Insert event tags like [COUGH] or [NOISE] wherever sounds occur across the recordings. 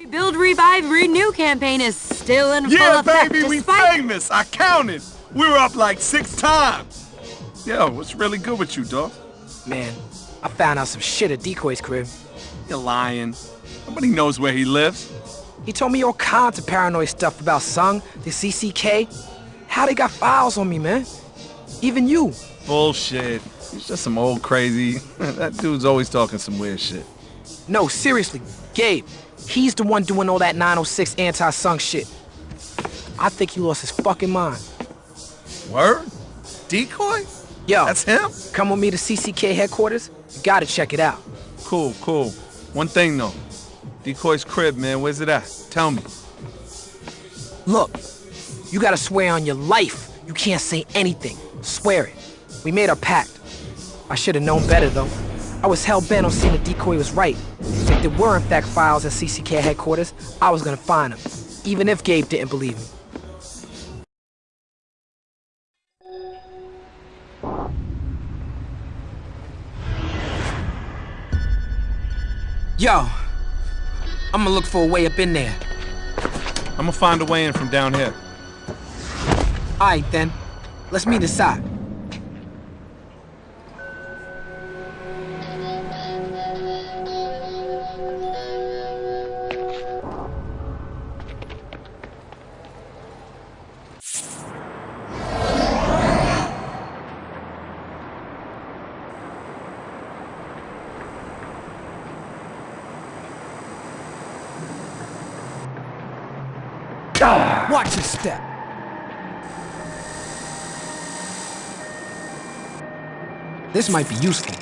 Rebuild, Revive, Renew campaign is still in yeah, full effect. Yeah, baby, we famous. I counted. We were up like six times. Yo, what's really good with you, dog? Man, I found out some shit at Decoy's crib. You're lying. Nobody knows where he lives. He told me all kinds of paranoid stuff about Sung, the CCK. How they got files on me, man. Even you. Bullshit. He's just some old crazy. [LAUGHS] that dude's always talking some weird shit. No, seriously, Gabe. He's the one doing all that 906 anti-Sung shit. I think he lost his fucking mind. Word? Decoy? Yo, That's him? come with me to CCK headquarters. You gotta check it out. Cool, cool. One thing though. Decoy's crib, man, where's it at? Tell me. Look, you gotta swear on your life you can't say anything. Swear it. We made a pact. I should have known better, though. I was hell-bent on seeing the decoy was right. If there were in fact files at CCK headquarters, I was gonna find them, even if Gabe didn't believe me. Yo, I'm gonna look for a way up in there. I'm gonna find a way in from down here. Alright then, let's meet inside. This might be useful.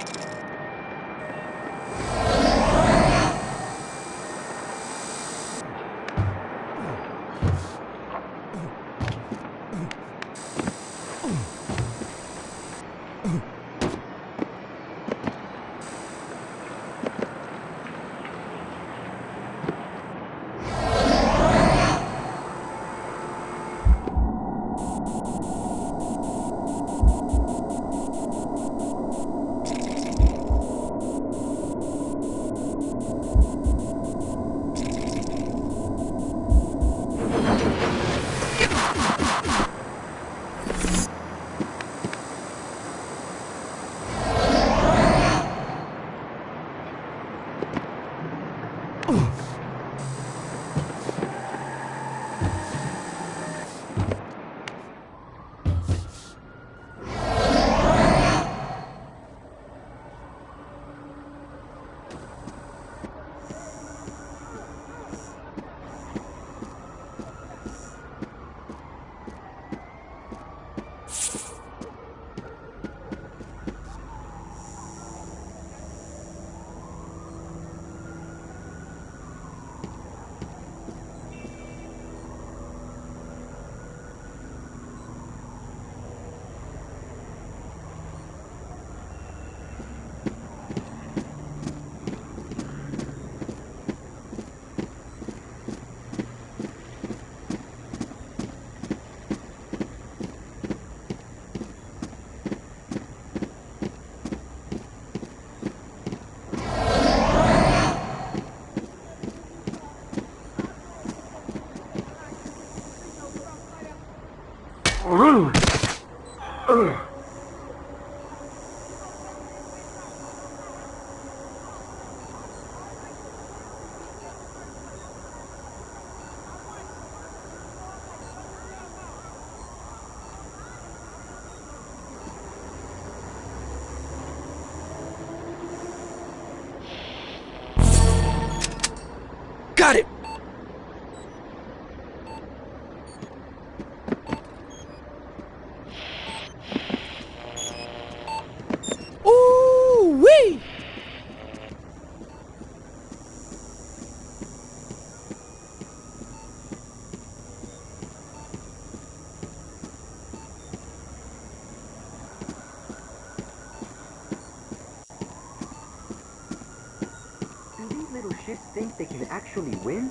Actually win?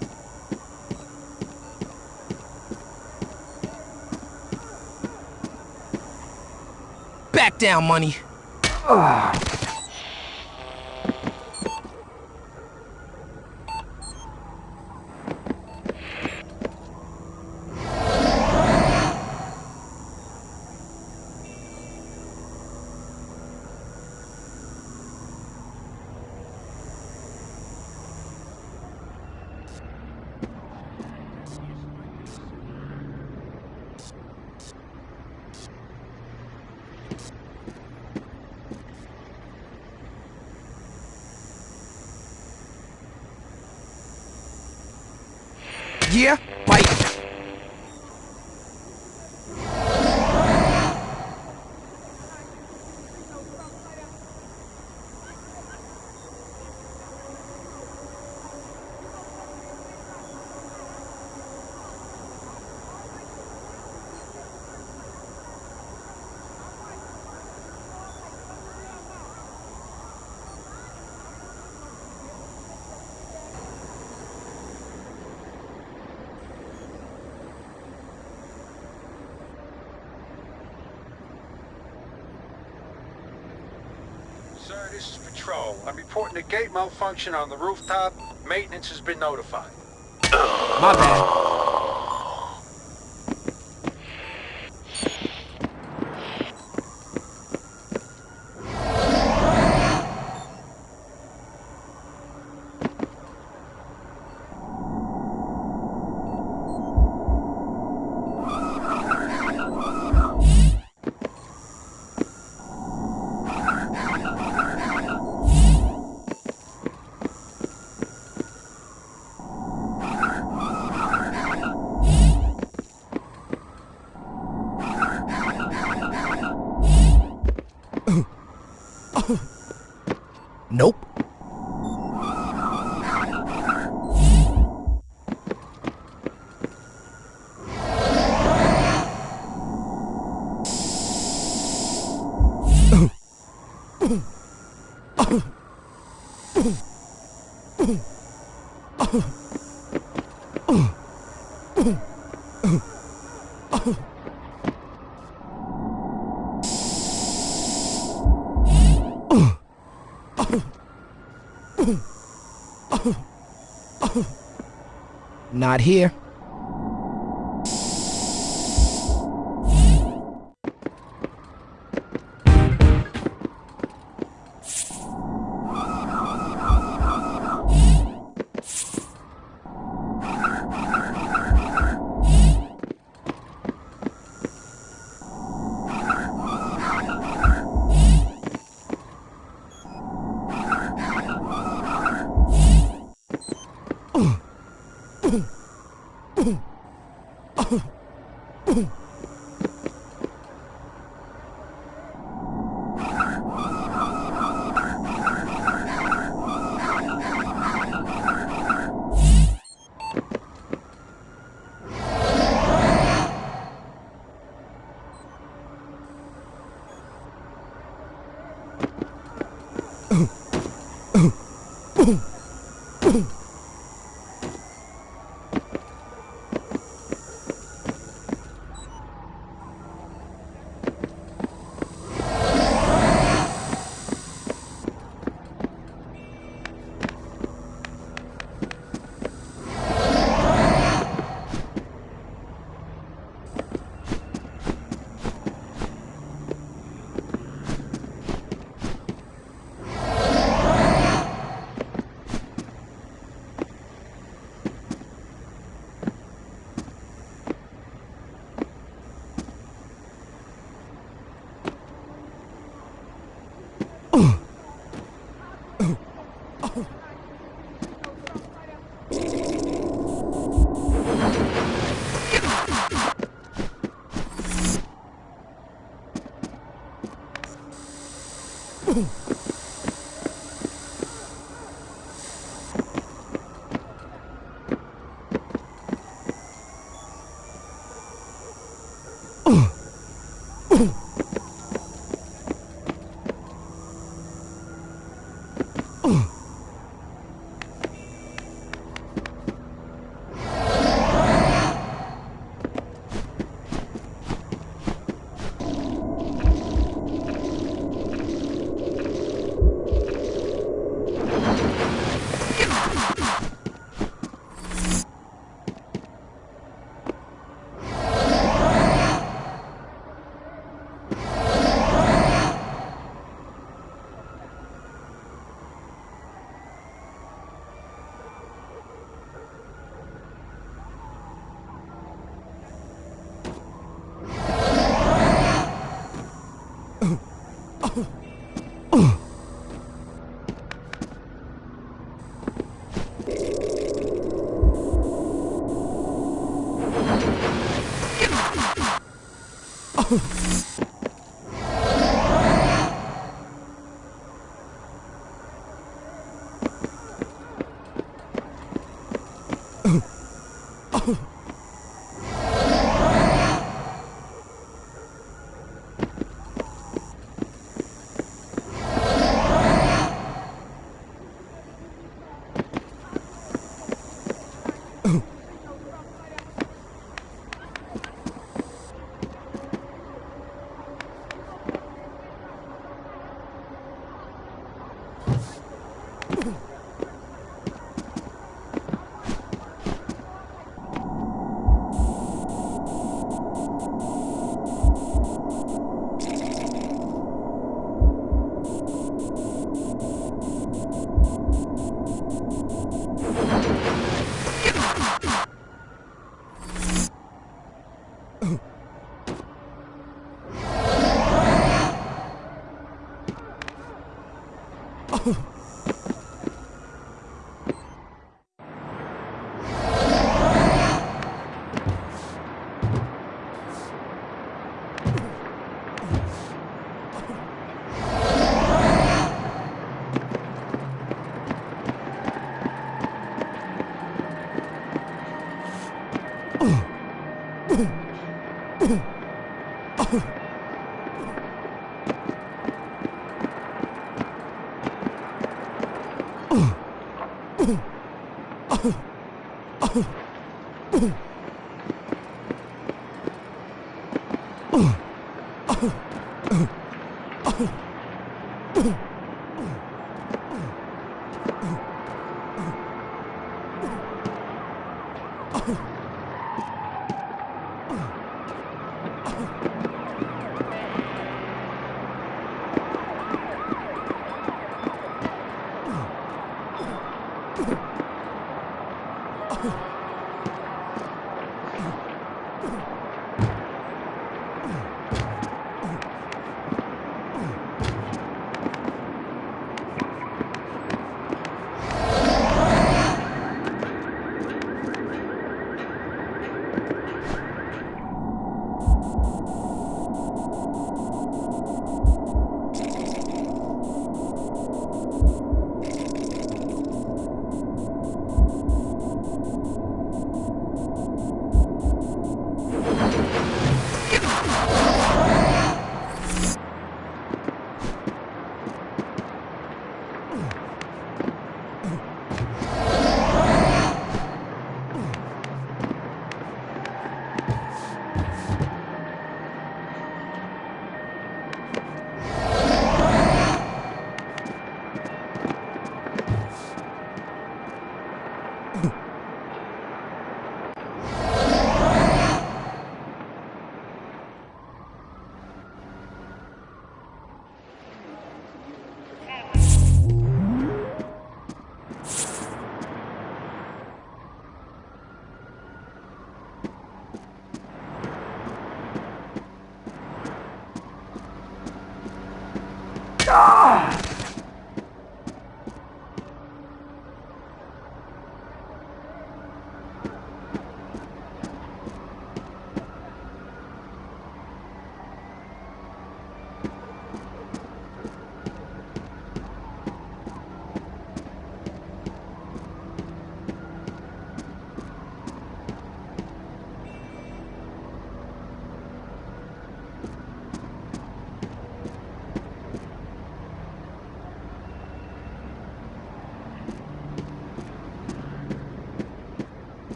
Back down, money. Yeah? Right. Sir, Patrol. I'm reporting a gate malfunction on the rooftop. Maintenance has been notified. My bad. Not here.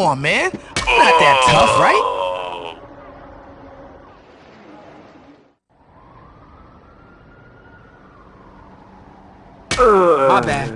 On, man. I'm not that tough, right? My bad.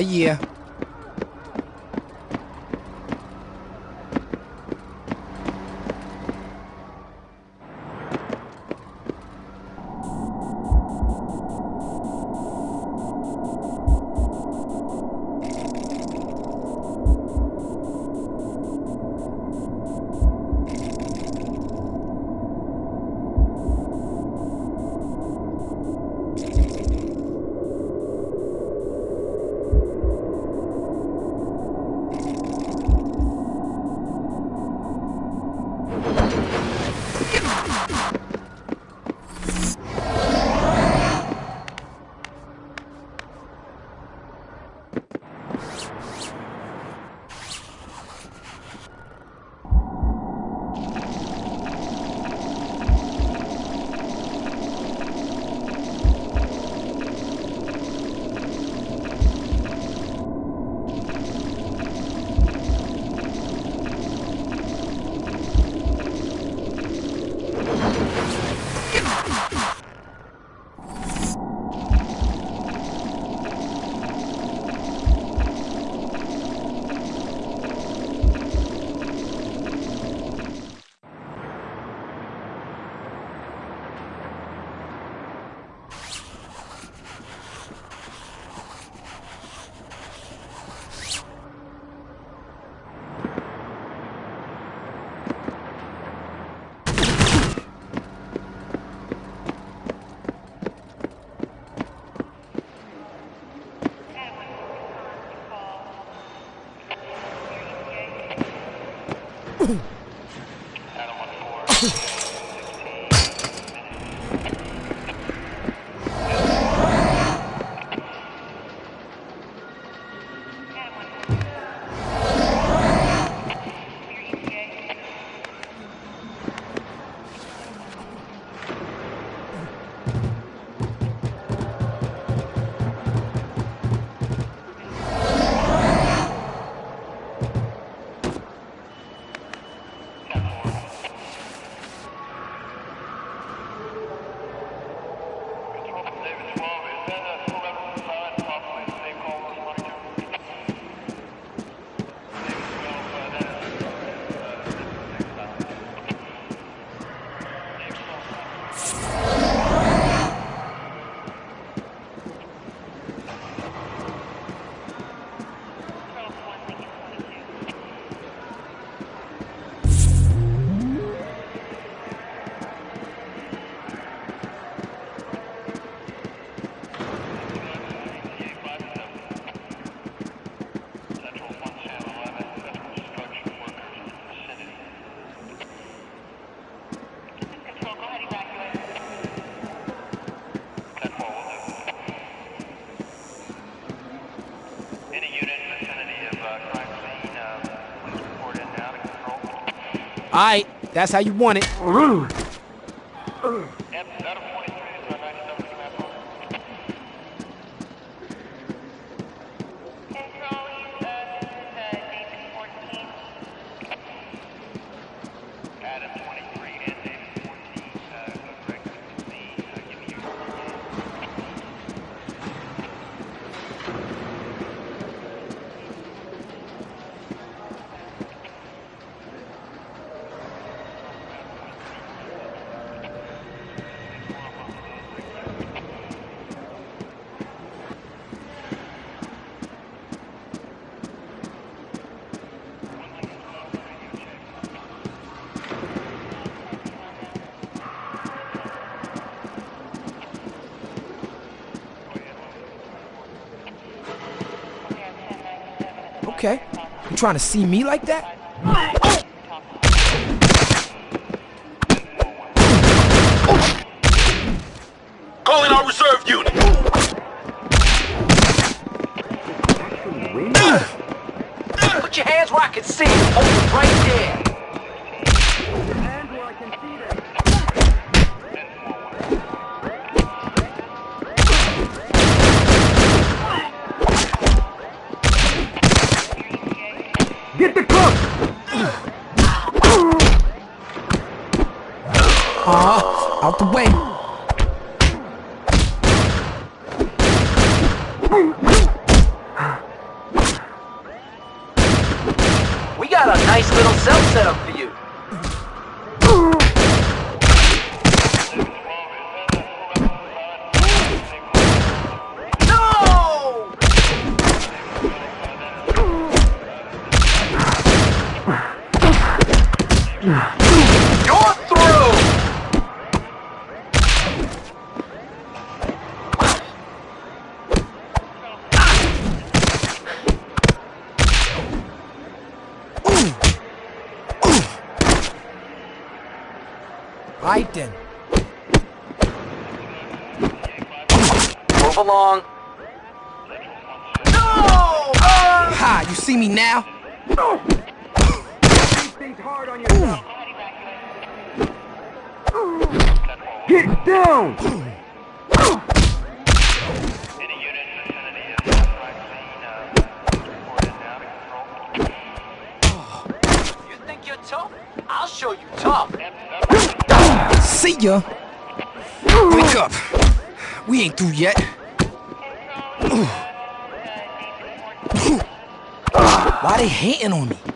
Oh right, that's how you want it. Mm. Okay. You trying to see me like that? Calling our reserve unit. Actually win? Put your hands where where I can see you. Hold it right there. Get the cook! Aw, out the way. We got a nice little cell set up for you. No! You're through! Right then. Move along. No! Ha! You see me now? Things hard on. Get down! You think you're tough? I'll show you tough. See ya. Wake up. We ain't through yet. Why hating on me?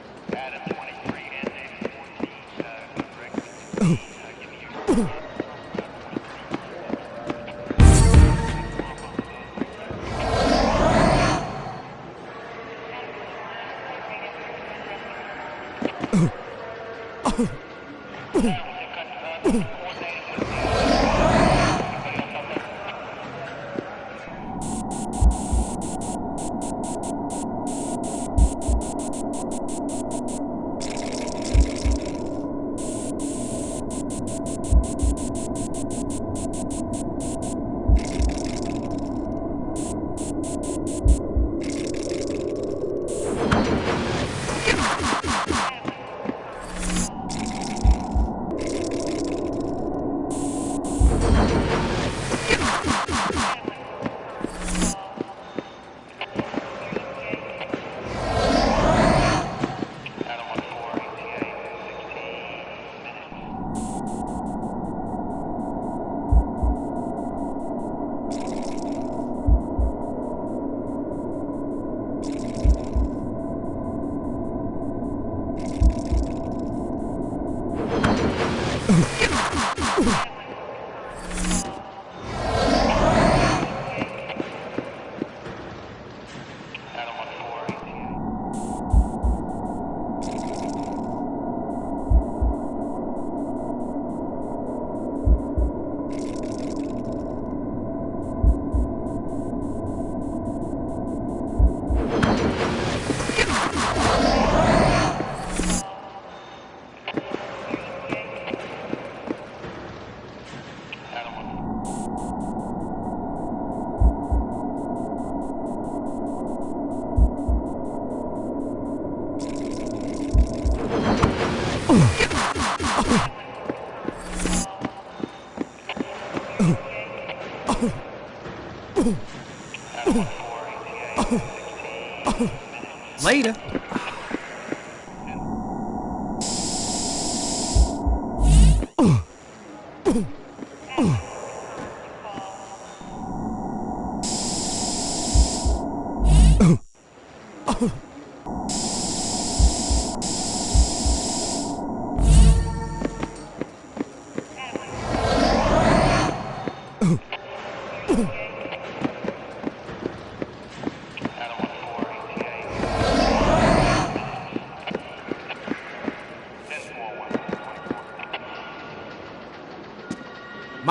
Later.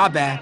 My bad.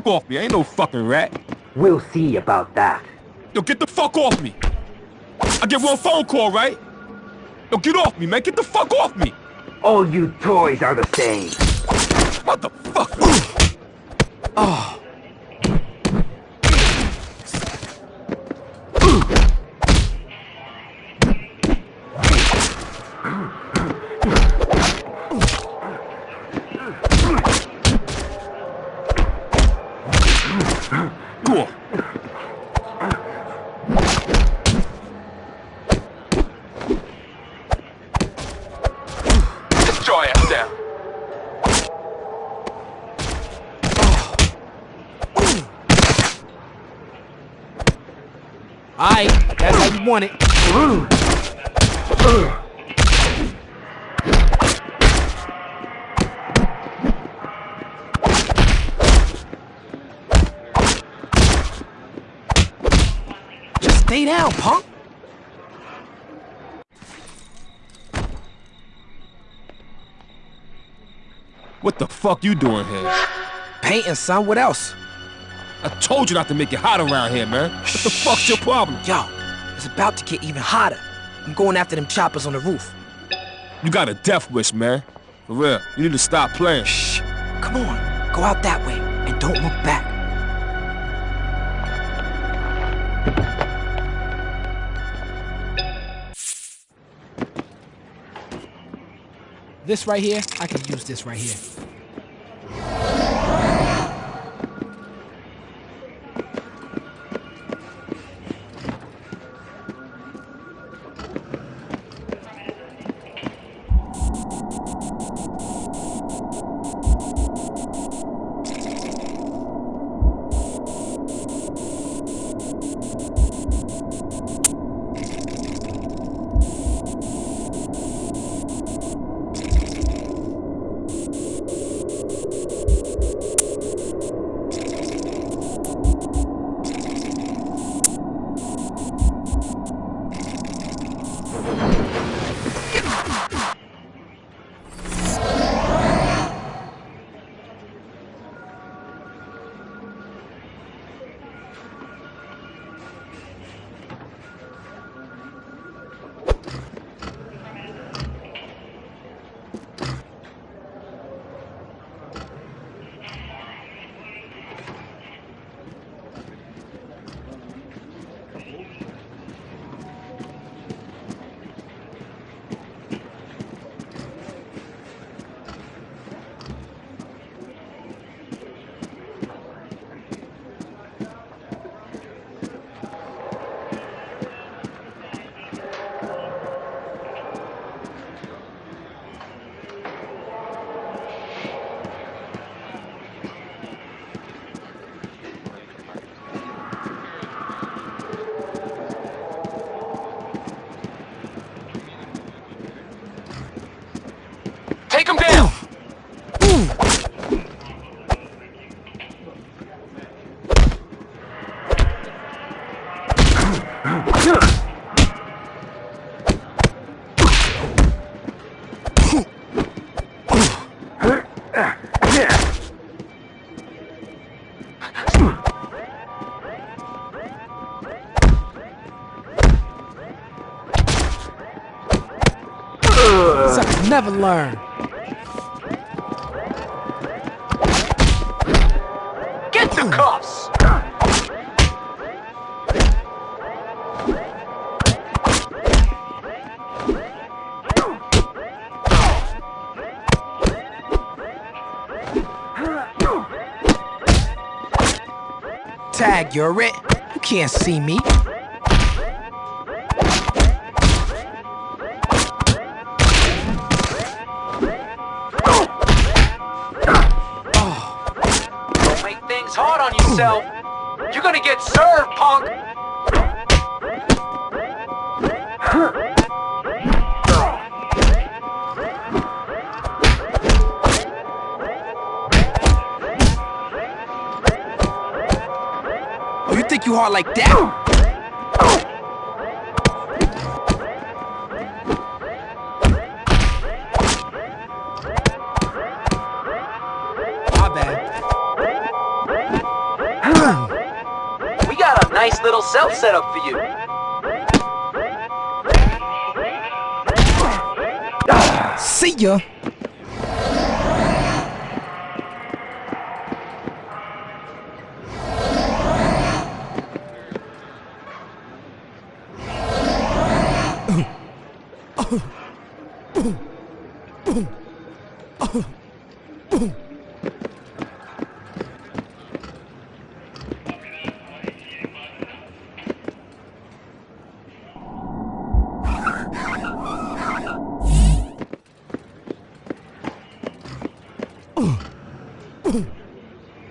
Fuck off me, I ain't no fucking rat. We'll see about that. Yo, get the fuck off me. I get one phone call, right? Yo, get off me, man. Get the fuck off me. All you toys are the same. Motherfucker. Oh. Go on. Get your ass down. Alright, that's how you want it. Just stay down, punk. What the fuck you doing here? Painting, son. What else? I told you not to make it hot around here, man. What the fuck's your problem? Yo, it's about to get even hotter. I'm going after them choppers on the roof. You got a death wish, man. For real, you need to stop playing. Shh. Come on. Go out that way and don't look back. This right here, I can use this right here. Never learn. Get the cuffs! Tag, you're it. You can't see me. Get served, punk! Oh, you think you hard like that? Set up for you. See ya.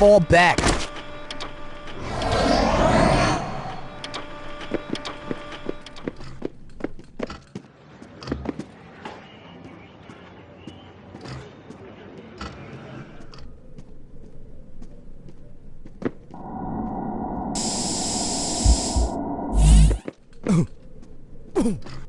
fall back. [LAUGHS]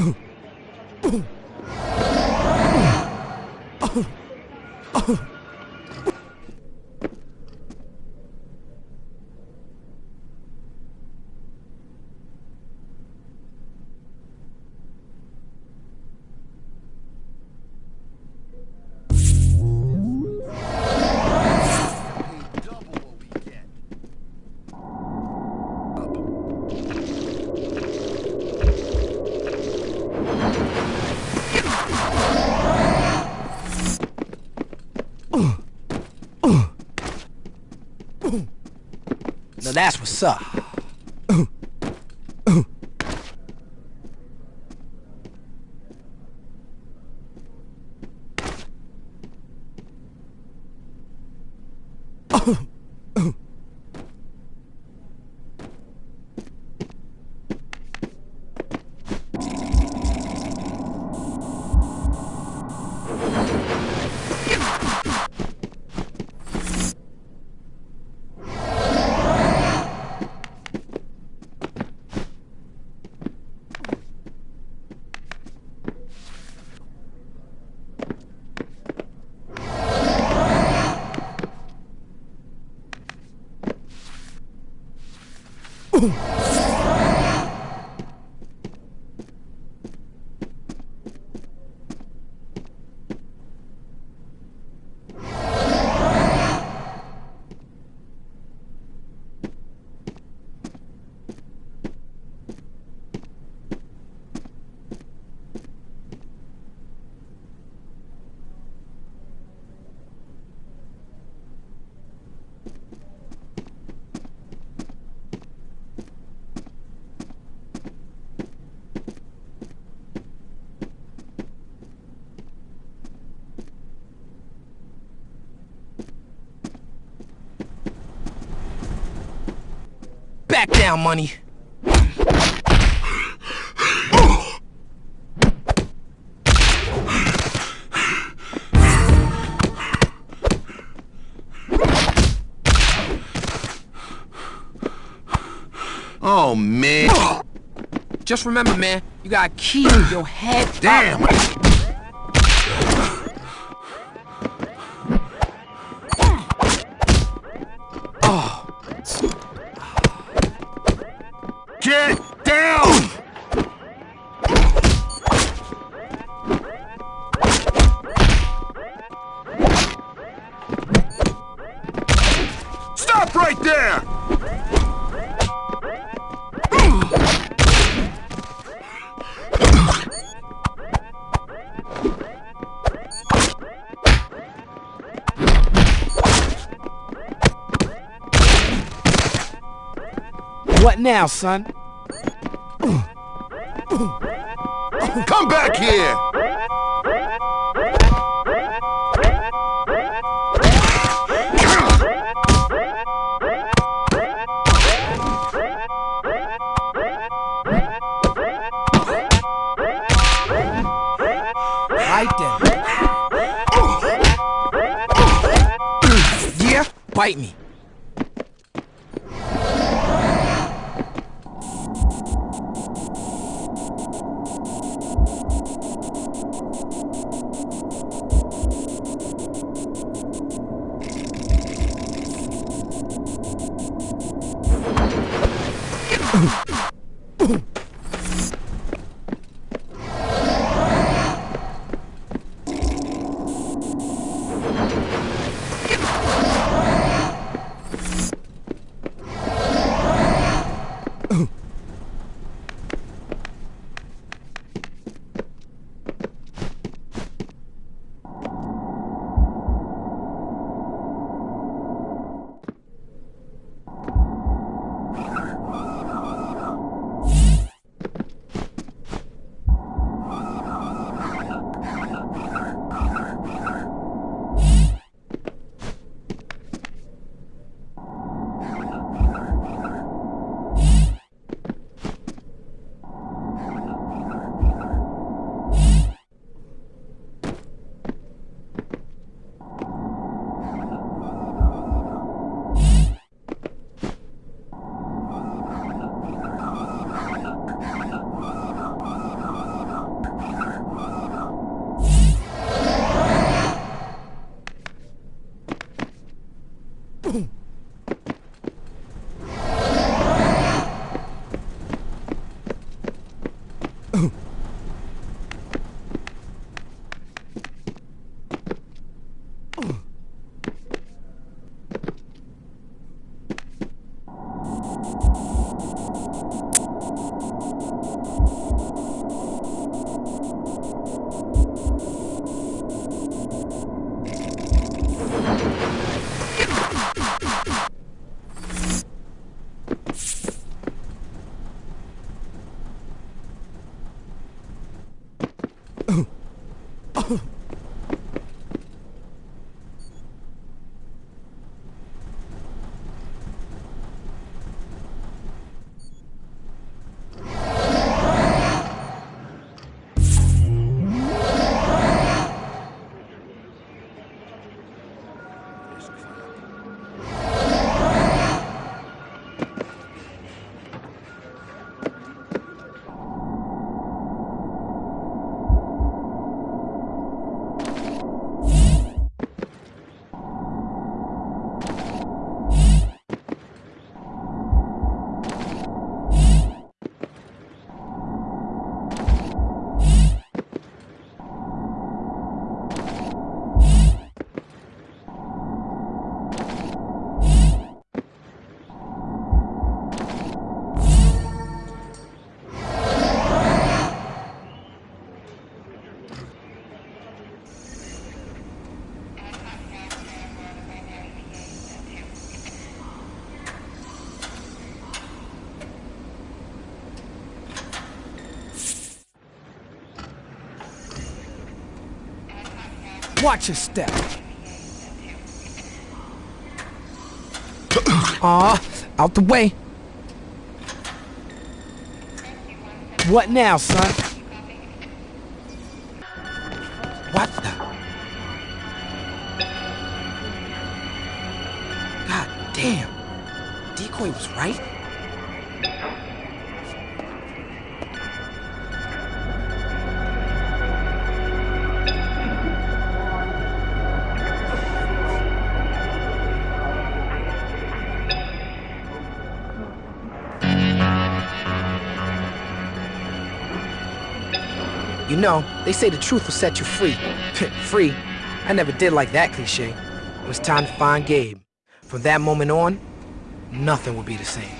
Now that's what's up. Back down, money. Oh, man. Just remember, man, you gotta keep your head up. Damn. Get now, son? Come back here! Right then. Oh. Yeah? Bite me. Watch your step. Aw, out the way. What now, son? They say the truth will set you free. [LAUGHS] free? I never did like that cliche. It was time to find Gabe. From that moment on, nothing will be the same.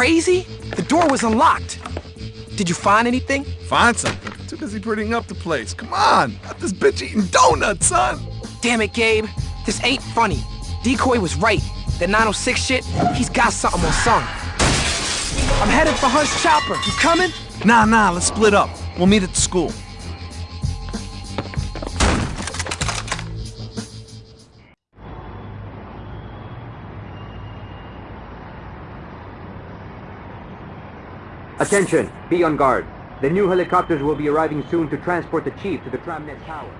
Crazy? The door was unlocked. Did you find anything? Find something. Too busy prettying up the place. Come on. Got this bitch eating donuts, son. Damn it, Gabe. This ain't funny. Decoy was right. That 906 shit, he's got something on son. I'm headed for Hunt's chopper. You coming? Nah, nah, let's split up. We'll meet at the school. Attention! Be on guard. The new helicopters will be arriving soon to transport the chief to the Tramnet Tower.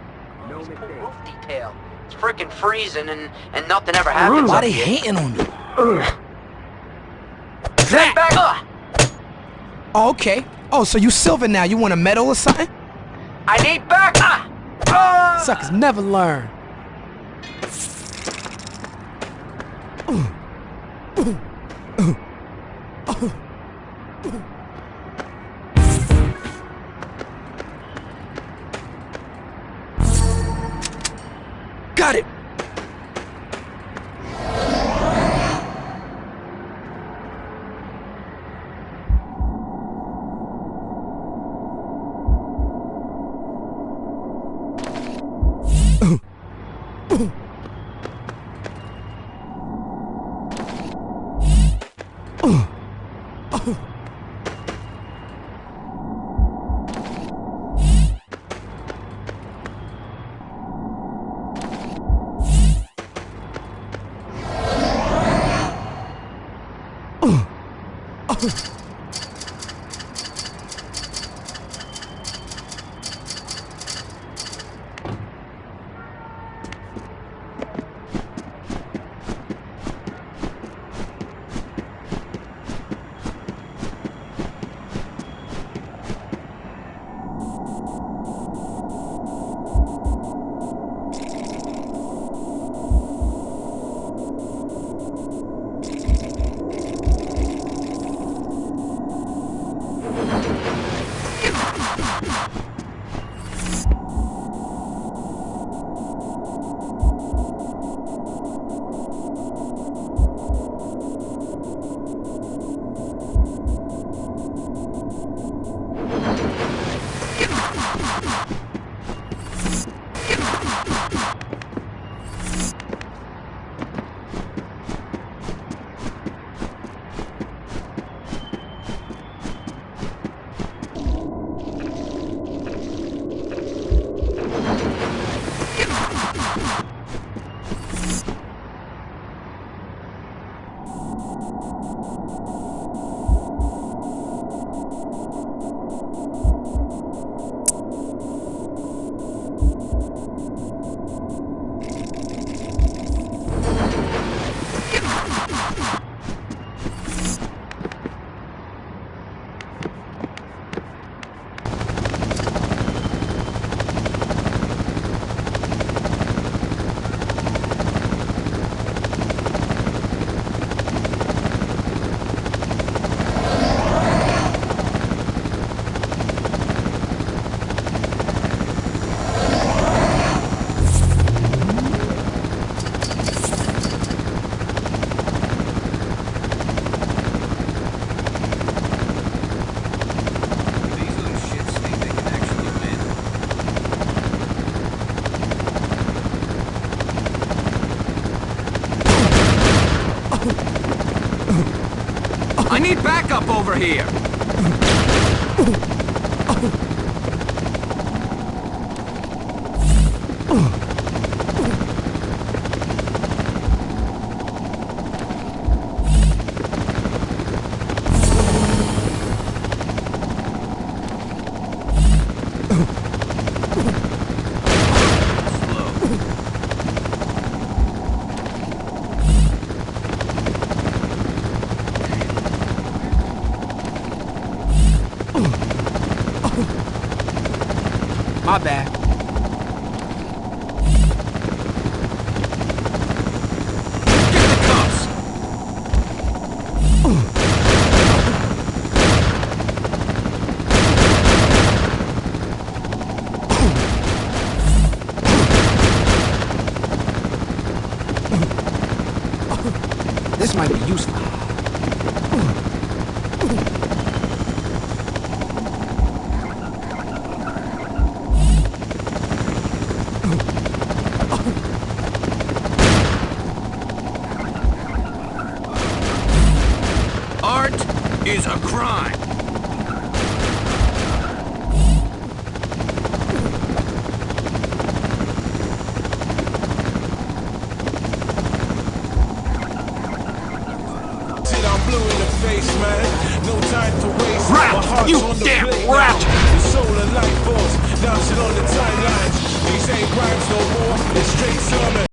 No This poor mistake. roof detail. It's freaking freezing and, and nothing ever happens Why up they hating on me? Stand back! Ugh. Oh, okay. Oh, so you silver now. You want a medal or something? I need back! Ah! Ah! Suckers never learn. I need backup over here.